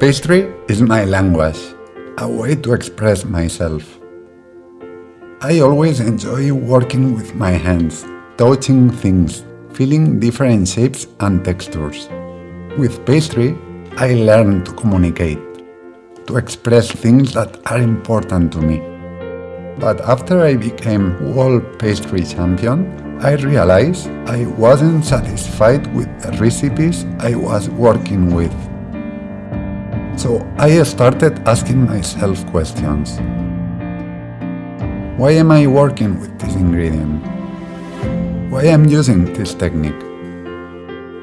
Pastry is my language, a way to express myself. I always enjoy working with my hands, touching things, feeling different shapes and textures. With pastry, I learn to communicate, to express things that are important to me. But after I became World Pastry Champion, I realized I wasn't satisfied with the recipes I was working with. So I started asking myself questions. Why am I working with this ingredient? Why am I using this technique?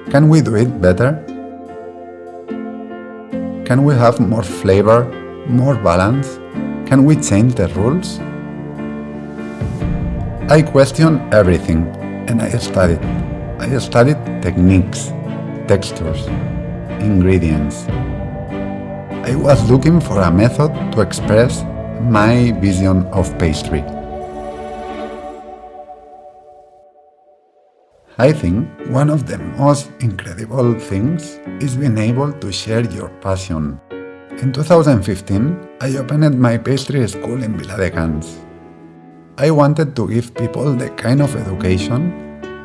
Can we do it better? Can we have more flavor, more balance? Can we change the rules? I questioned everything and I studied. I studied techniques, textures, ingredients, I was looking for a method to express my vision of pastry. I think one of the most incredible things is being able to share your passion. In 2015, I opened my pastry school in Viladecans. I wanted to give people the kind of education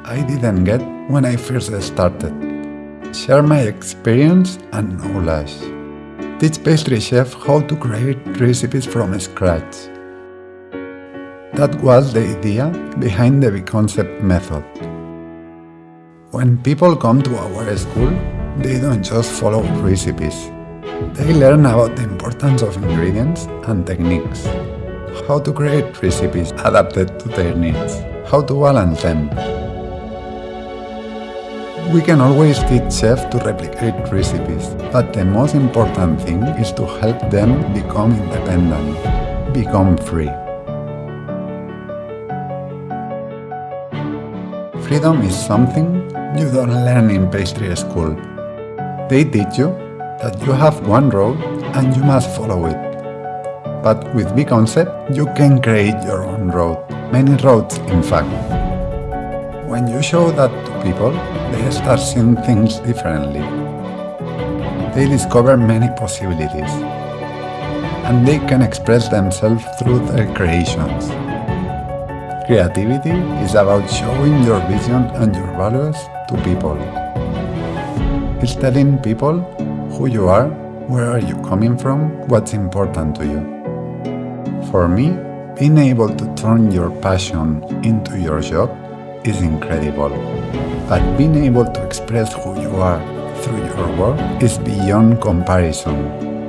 I didn't get when I first started. Share my experience and knowledge teach pastry chef how to create recipes from scratch. That was the idea behind the B-Concept method. When people come to our school, they don't just follow recipes. They learn about the importance of ingredients and techniques, how to create recipes adapted to their needs, how to balance them, we can always teach chefs to replicate recipes, but the most important thing is to help them become independent, become free. Freedom is something you don't learn in pastry school. They teach you that you have one road and you must follow it. But with B-Concept, you can create your own road, many roads in fact. When you show that to people, they start seeing things differently. They discover many possibilities. And they can express themselves through their creations. Creativity is about showing your vision and your values to people. It's telling people who you are, where are you coming from, what's important to you. For me, being able to turn your passion into your job is incredible. But being able to express who you are through your work is beyond comparison.